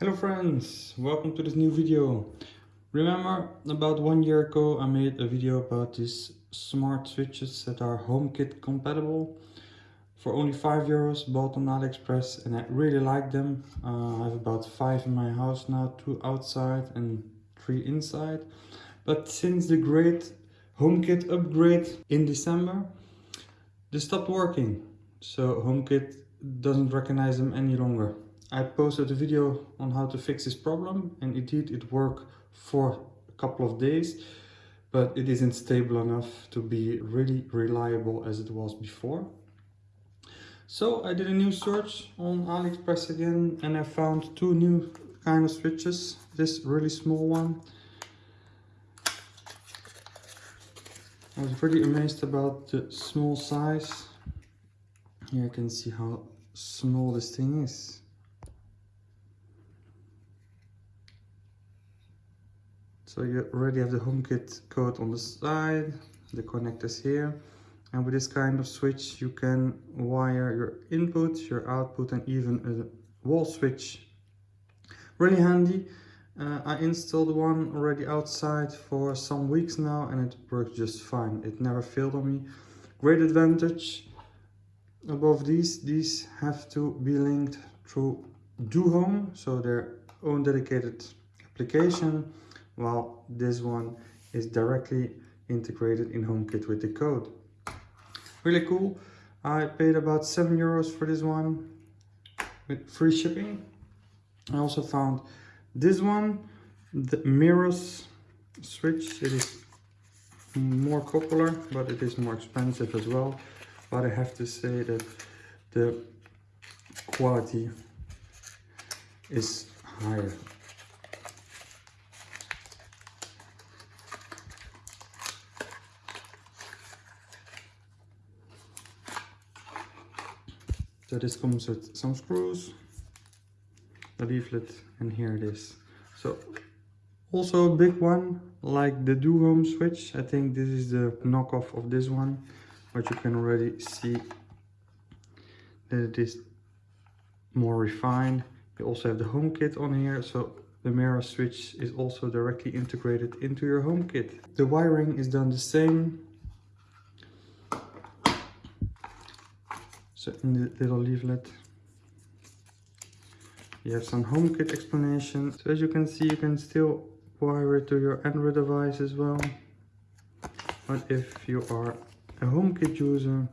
Hello friends, welcome to this new video. Remember about one year ago I made a video about these smart switches that are HomeKit compatible for only 5 euros bought on AliExpress and I really like them. Uh, I have about 5 in my house now, 2 outside and 3 inside. But since the great HomeKit upgrade in December, they stopped working. So HomeKit doesn't recognize them any longer. I posted a video on how to fix this problem and indeed it worked for a couple of days but it isn't stable enough to be really reliable as it was before. So I did a new search on AliExpress again and I found two new kind of switches. This really small one. I was pretty amazed about the small size. Here you can see how small this thing is. So you already have the HomeKit code on the side, the connectors here. And with this kind of switch, you can wire your input, your output, and even a wall switch. Really handy. Uh, I installed one already outside for some weeks now and it works just fine. It never failed on me. Great advantage above these, these have to be linked through DoHome, so their own dedicated application while this one is directly integrated in HomeKit with the code. Really cool. I paid about 7 euros for this one with free shipping. I also found this one, the Meross switch. It is more popular, but it is more expensive as well. But I have to say that the quality is higher. So this comes with some screws, the leaflet, and here it is. So also a big one, like the DoHome switch. I think this is the knockoff of this one, but you can already see that it is more refined. You also have the HomeKit on here, so the Meross switch is also directly integrated into your HomeKit. The wiring is done the same So in the little leaflet, you have some HomeKit explanation. So as you can see, you can still wire it to your Android device as well. But if you are a HomeKit user,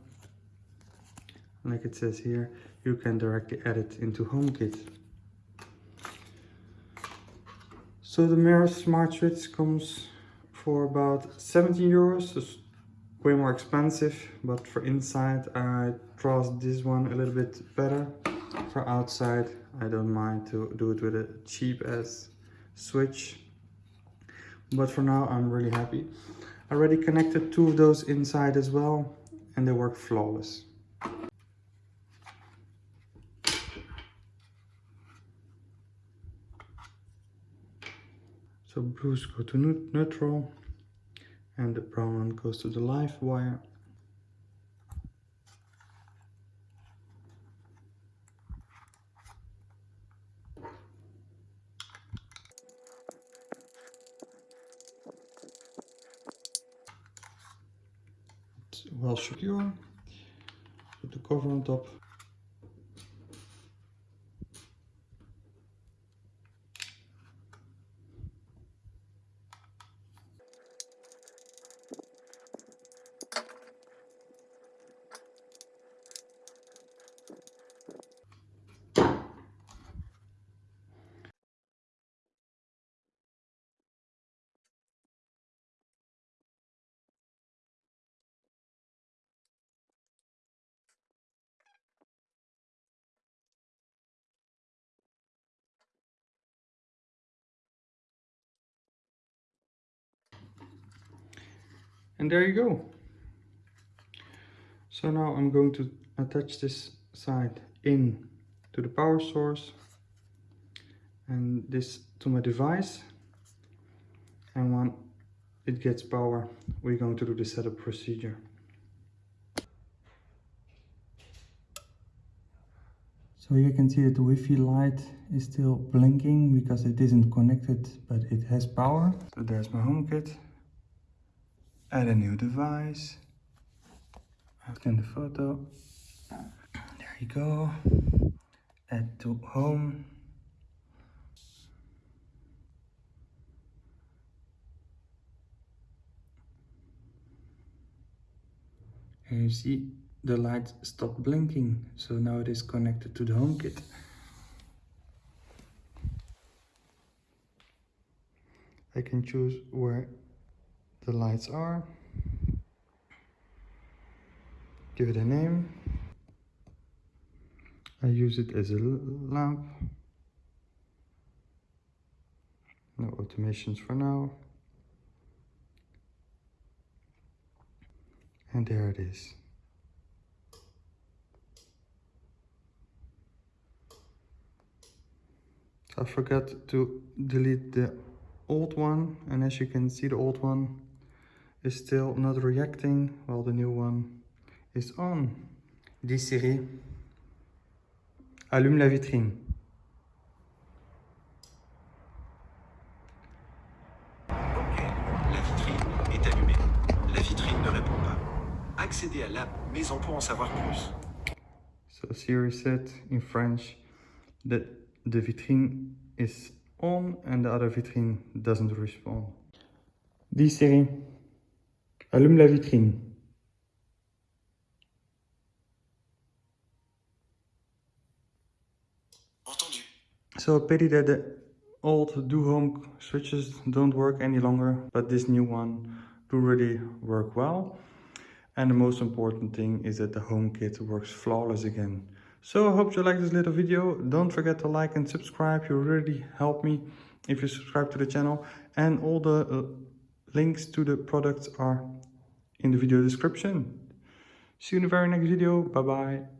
like it says here, you can directly add it into HomeKit. So the Meross Smart Switch comes for about 17 euros, way more expensive but for inside I trust this one a little bit better. For outside I don't mind to do it with a cheap as switch. But for now I'm really happy. I already connected two of those inside as well and they work flawless. So blues go to neutral and the brown one goes to the live wire. It's well secure put the cover on top and there you go so now I'm going to attach this side in to the power source and this to my device and when it gets power we're going to do the setup procedure So you can see that the Wi-Fi light is still blinking because it isn't connected, but it has power. So there's my HomeKit. Add a new device. Open the photo. There you go. Add to home. And you see the light stopped blinking. So now it is connected to the HomeKit I can choose where the lights are. Give it a name. I use it as a lamp. No automations for now. And there it is. I forgot to delete the old one and as you can see the old one is still not reacting while the new one is on. Dis Siri, allume la vitrine. Ok, la vitrine est allumée. La vitrine ne répond pas. Accédez à l'app Maison pour en savoir plus. So Siri said in French that the vitrine is on and the other vitrine doesn't respond. Dis Siri, allume la vitrine. Entendu. So a pity that the old DoHome switches don't work any longer, but this new one do really work well. And the most important thing is that the HomeKit works flawless again. So I hope you like this little video. Don't forget to like and subscribe. You really help me if you subscribe to the channel. And all the uh, links to the products are in the video description. See you in the very next video. Bye bye.